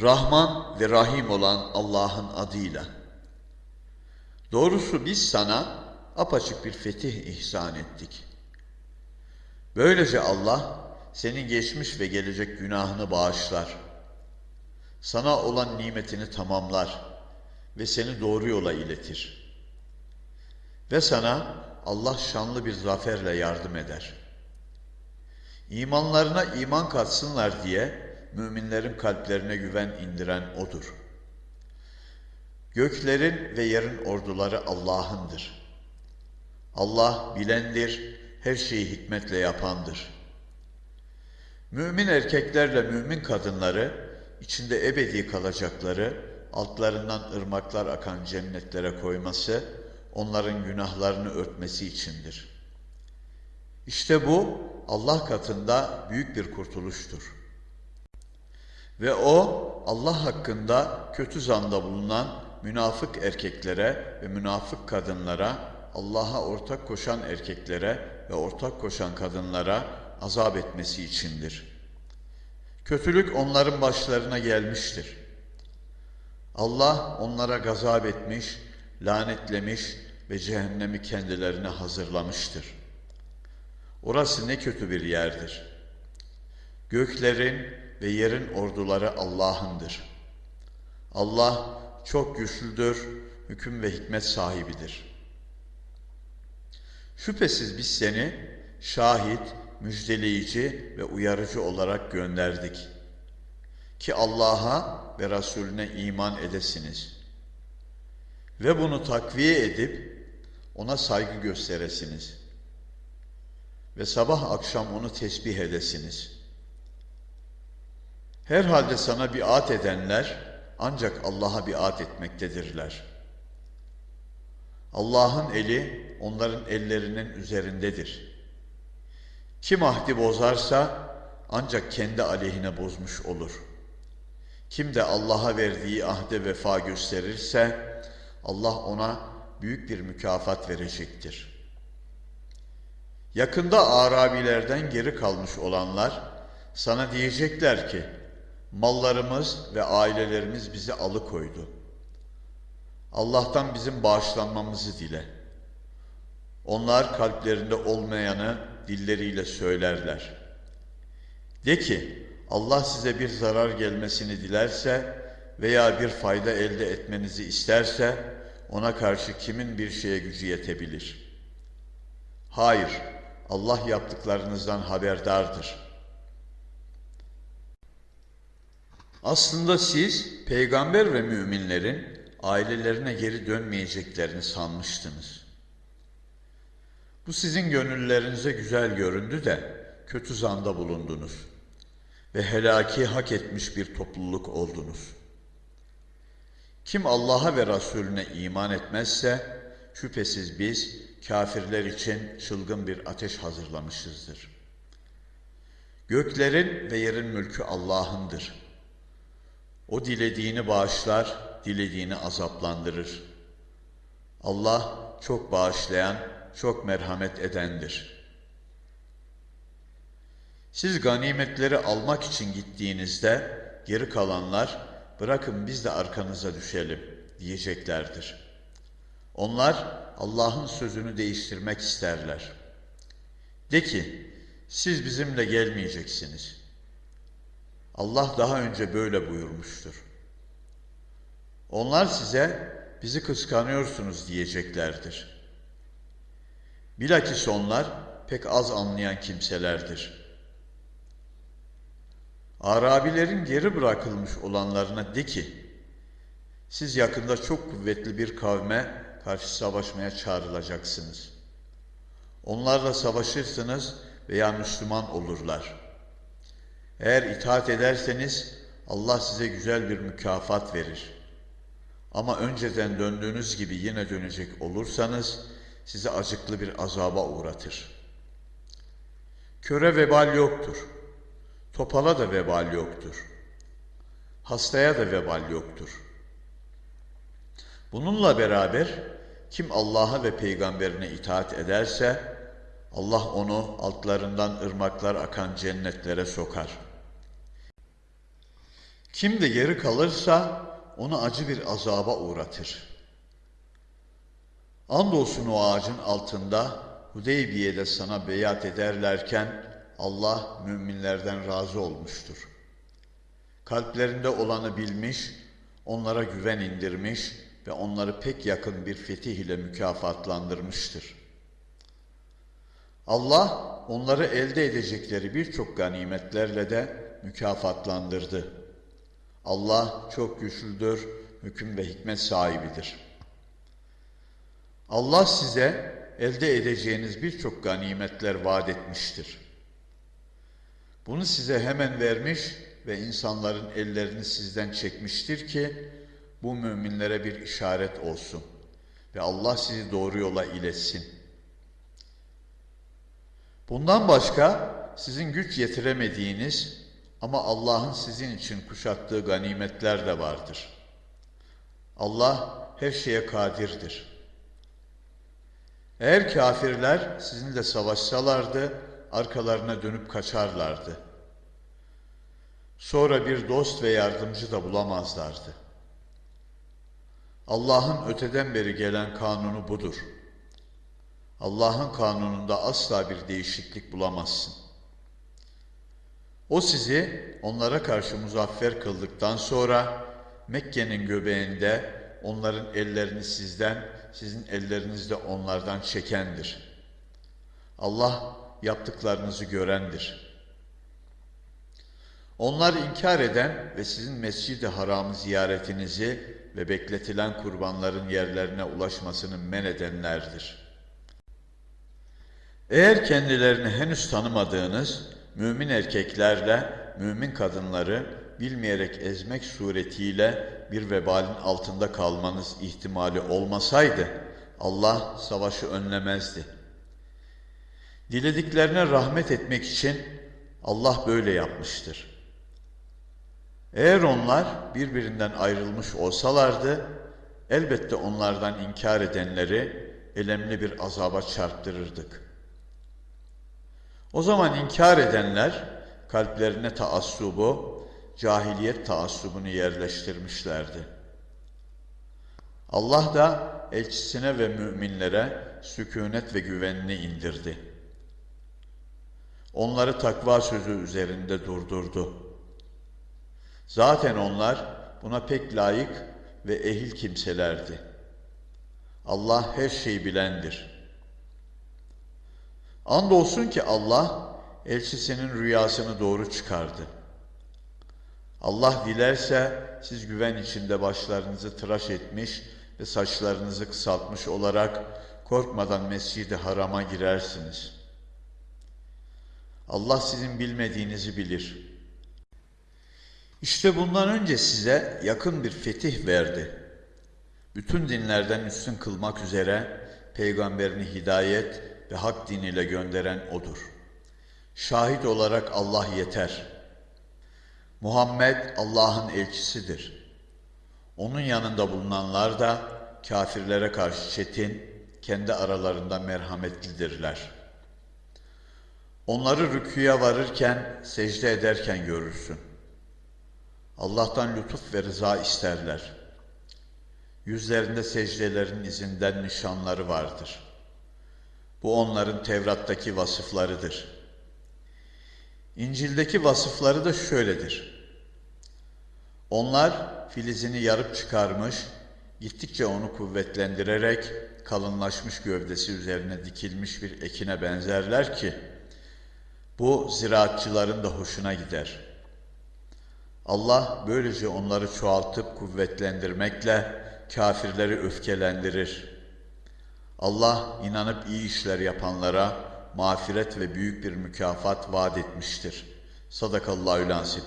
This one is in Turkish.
Rahman ve Rahim olan Allah'ın adıyla. Doğrusu biz sana apaçık bir fetih ihsan ettik. Böylece Allah senin geçmiş ve gelecek günahını bağışlar. Sana olan nimetini tamamlar ve seni doğru yola iletir. Ve sana Allah şanlı bir zaferle yardım eder. İmanlarına iman katsınlar diye müminlerin kalplerine güven indiren O'dur. Göklerin ve yerin orduları Allah'ındır. Allah bilendir, her şeyi hikmetle yapandır. Mümin erkeklerle mümin kadınları, içinde ebedi kalacakları, altlarından ırmaklar akan cennetlere koyması, onların günahlarını örtmesi içindir. İşte bu Allah katında büyük bir kurtuluştur. Ve o Allah hakkında kötü zanda bulunan münafık erkeklere ve münafık kadınlara, Allah'a ortak koşan erkeklere ve ortak koşan kadınlara azap etmesi içindir. Kötülük onların başlarına gelmiştir. Allah onlara gazap etmiş, lanetlemiş ve cehennemi kendilerine hazırlamıştır. Orası ne kötü bir yerdir. Göklerin ve yerin orduları Allah'ındır. Allah çok güçlüdür, hüküm ve hikmet sahibidir. Şüphesiz biz seni şahit, müjdeleyici ve uyarıcı olarak gönderdik. Ki Allah'a ve Resulüne iman edesiniz. Ve bunu takviye edip ona saygı gösteresiniz. Ve sabah akşam onu tesbih edesiniz. Herhalde sana biat edenler ancak Allah'a biat etmektedirler. Allah'ın eli onların ellerinin üzerindedir. Kim ahdi bozarsa ancak kendi aleyhine bozmuş olur. Kim de Allah'a verdiği ahde vefa gösterirse Allah ona büyük bir mükafat verecektir. Yakında Arabilerden geri kalmış olanlar sana diyecekler ki mallarımız ve ailelerimiz bizi alıkoydu. Allah'tan bizim bağışlanmamızı dile. Onlar kalplerinde olmayanı dilleriyle söylerler. De ki Allah size bir zarar gelmesini dilerse veya bir fayda elde etmenizi isterse ona karşı kimin bir şeye gücü yetebilir? Hayır, Allah yaptıklarınızdan haberdardır. Aslında siz peygamber ve müminlerin ailelerine geri dönmeyeceklerini sanmıştınız. Bu sizin gönüllerinize güzel göründü de kötü zanda bulundunuz ve helaki hak etmiş bir topluluk oldunuz. Kim Allah'a ve Resulüne iman etmezse şüphesiz biz kafirler için çılgın bir ateş hazırlamışızdır. Göklerin ve yerin mülkü Allah'ındır. O dilediğini bağışlar, dilediğini azaplandırır. Allah çok bağışlayan, çok merhamet edendir. Siz ganimetleri almak için gittiğinizde geri kalanlar bırakın biz de arkanıza düşelim diyeceklerdir. Onlar Allah'ın sözünü değiştirmek isterler. De ki siz bizimle gelmeyeceksiniz. Allah daha önce böyle buyurmuştur. Onlar size bizi kıskanıyorsunuz diyeceklerdir. Bilakis onlar pek az anlayan kimselerdir. Arabilerin geri bırakılmış olanlarına de ki, siz yakında çok kuvvetli bir kavme karşı savaşmaya çağrılacaksınız. Onlarla savaşırsınız veya Müslüman olurlar. Eğer itaat ederseniz Allah size güzel bir mükafat verir. Ama önceden döndüğünüz gibi yine dönecek olursanız sizi acıklı bir azaba uğratır. Köre vebal yoktur. Topala da vebal yoktur. Hastaya da vebal yoktur. Bununla beraber kim Allah'a ve peygamberine itaat ederse Allah onu altlarından ırmaklar akan cennetlere sokar. Kim de geri kalırsa onu acı bir azaba uğratır. Andolsun o ağacın altında Hudeybiye'de sana beyat ederlerken Allah müminlerden razı olmuştur. Kalplerinde olanı bilmiş, onlara güven indirmiş ve onları pek yakın bir fetih ile mükafatlandırmıştır. Allah onları elde edecekleri birçok ganimetlerle de mükafatlandırdı. Allah çok güçlüdür, hüküm ve hikmet sahibidir. Allah size elde edeceğiniz birçok ganimetler vaat etmiştir. Bunu size hemen vermiş ve insanların ellerini sizden çekmiştir ki bu müminlere bir işaret olsun ve Allah sizi doğru yola iletsin. Bundan başka sizin güç yetiremediğiniz ama Allah'ın sizin için kuşattığı ganimetler de vardır. Allah her şeye kadirdir. Eğer kafirler sizinle savaşsalardı, arkalarına dönüp kaçarlardı. Sonra bir dost ve yardımcı da bulamazlardı. Allah'ın öteden beri gelen kanunu budur. Allah'ın kanununda asla bir değişiklik bulamazsın. O sizi onlara karşı muzaffer kıldıktan sonra Mekke'nin göbeğinde onların ellerini sizden, sizin elleriniz de onlardan çekendir. Allah yaptıklarınızı görendir. Onlar inkar eden ve sizin Mescid-i Haram'ı ziyaretinizi ve bekletilen kurbanların yerlerine ulaşmasını men edenlerdir. Eğer kendilerini henüz tanımadığınız mümin erkeklerle mümin kadınları bilmeyerek ezmek suretiyle bir vebalin altında kalmanız ihtimali olmasaydı Allah savaşı önlemezdi. Dilediklerine rahmet etmek için Allah böyle yapmıştır. Eğer onlar birbirinden ayrılmış olsalardı elbette onlardan inkar edenleri elemli bir azaba çarptırırdık.'' O zaman inkar edenler kalplerine taassubu, cahiliyet taassubunu yerleştirmişlerdi. Allah da elçisine ve müminlere sükunet ve güvenini indirdi. Onları takva sözü üzerinde durdurdu. Zaten onlar buna pek layık ve ehil kimselerdi. Allah her şeyi bilendir.'' Andolsun ki Allah elçisinin rüyasını doğru çıkardı. Allah dilerse siz güven içinde başlarınızı tıraş etmiş ve saçlarınızı kısaltmış olarak korkmadan Mescid-i Haram'a girersiniz. Allah sizin bilmediğinizi bilir. İşte bundan önce size yakın bir fetih verdi. Bütün dinlerden üstün kılmak üzere peygamberini hidayet ve hak diniyle gönderen O'dur. Şahit olarak Allah yeter. Muhammed Allah'ın elçisidir. Onun yanında bulunanlar da kafirlere karşı çetin, kendi aralarında merhametlidirler. Onları rüküye varırken, secde ederken görürsün. Allah'tan lütuf ve rıza isterler. Yüzlerinde secdelerin izinden nişanları vardır.'' Bu onların Tevrat'taki vasıflarıdır. İncil'deki vasıfları da şöyledir. Onlar filizini yarıp çıkarmış, gittikçe onu kuvvetlendirerek kalınlaşmış gövdesi üzerine dikilmiş bir ekine benzerler ki, bu ziraatçıların da hoşuna gider. Allah böylece onları çoğaltıp kuvvetlendirmekle kafirleri öfkelendirir.'' Allah inanıp iyi işler yapanlara mağfiret ve büyük bir mükafat vaat etmiştir. Sadakallahü lansit.